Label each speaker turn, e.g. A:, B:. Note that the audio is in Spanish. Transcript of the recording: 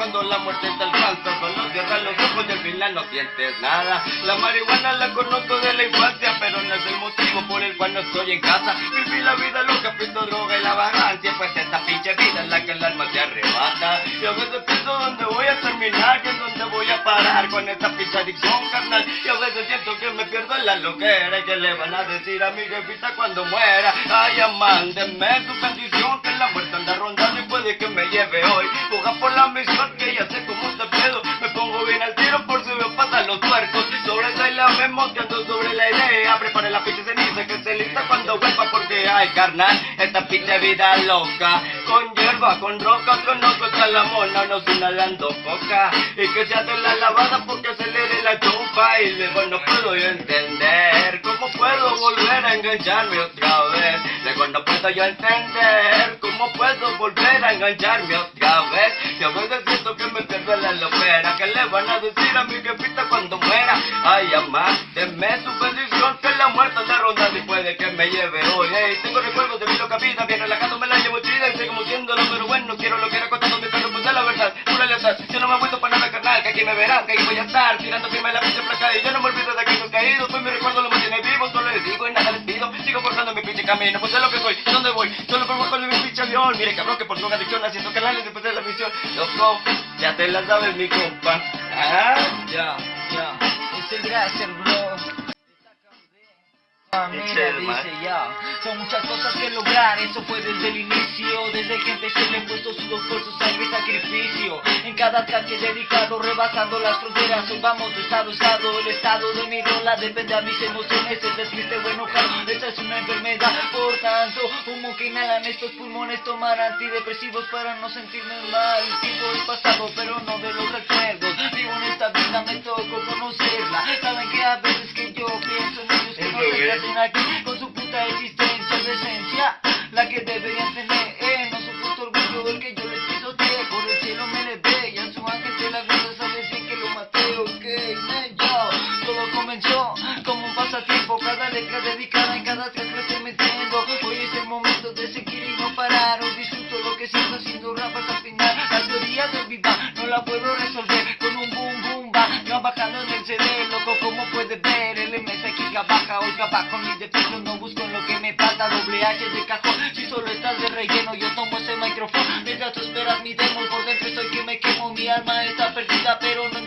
A: cuando la muerte te alcanza. Solo cierras los ojos y al final no sientes nada. La marihuana la conozco de la infancia, pero no es el motivo por el cual no estoy en casa. Viví la vida loca, pisto droga y la vagancia, pues esta pinche vida es la que el alma te arrebata. Y a veces pienso dónde voy a terminar, que es donde voy a parar con esta pinche adicción, carnal. Y a veces siento que me pierdo en la loquera y que le van a decir a mi jefita cuando muera. Ay, mándeme tu bendición, que la muerte anda rondando que me lleve hoy. Juega por la misión que ya sé cómo te pedo. Me pongo bien al tiro por si me pasan los tuercos. Sobre esa y la vemos sobre la idea. Prepare la pinche ceniza que se lista cuando vuelva porque ay carnal, esta pinche vida loca. Con hierba, con roca, con ojo está la mona, nos inhalando coca. Y que se hace la lavada porque se le dé la chupa. Y luego no puedo yo entender engancharme otra vez. Luego no puedo yo entender cómo puedo volver a engancharme otra vez. Y a veces siento que me pierdo la lopera. ¿Qué le van a decir a mi jefita cuando muera? Ay, amá, deme su bendición que la muerte anda rondando y puede que me lleve hoy. Hey, tengo recuerdos de mi loca vida, bien relajado me la llevo chida y seguimos siendo pero bueno, quiero lo que era contando mi perro, pues de la verdad, pura lealtad. Yo no me he para nada carnal, que aquí me verás, que aquí voy a estar, tirando firme la pinche placa y yo no me olvido de aquellos caídos, pues mi recuerdo lo mantiene camino, pues es lo que soy, ¿y dónde voy? Solo por de mi pinche avión, mire cabrón que por su adicción haciendo canales después de la misión, loco, ya te la sabes mi compa, ah,
B: Ya, ya. Muchas gracias, bro.
A: Man.
B: dice ya, son muchas cosas que lograr, eso fue desde el inicio, desde que empecé le he puesto sudor, esfuerzo, sangre y sacrificio, en cada ataque dedicado, rebasando las fronteras, hoy vamos de estado a estado, el estado de mi rola depende a mis emociones, es triste o enojado, esta es una enfermedad, por tanto, humo que inhalan estos pulmones, tomar antidepresivos para no sentirme mal, el tiempo es pasado, pero no de los recuerdos, vivo en esta vida, me tocó conocerla, saben que a veces que yo pienso en ellos, que no se hacen aquí dedicada en cada track lo estoy metiendo, hoy es el momento de seguir y no parar, hoy disfruto lo que siento haciendo rap hasta final, la teoría del viva no la puedo resolver. Con un boom boom va, trabajando en el CD, loco como puedes ver, el MS giga baja, oiga bajo mi defecto, no busco lo que me falta, doble H de cajón, si solo estás de relleno, yo tomo ese micrófono, mientras tú esperas mi demo, por dentro estoy que me quemo, mi alma está perdida, pero no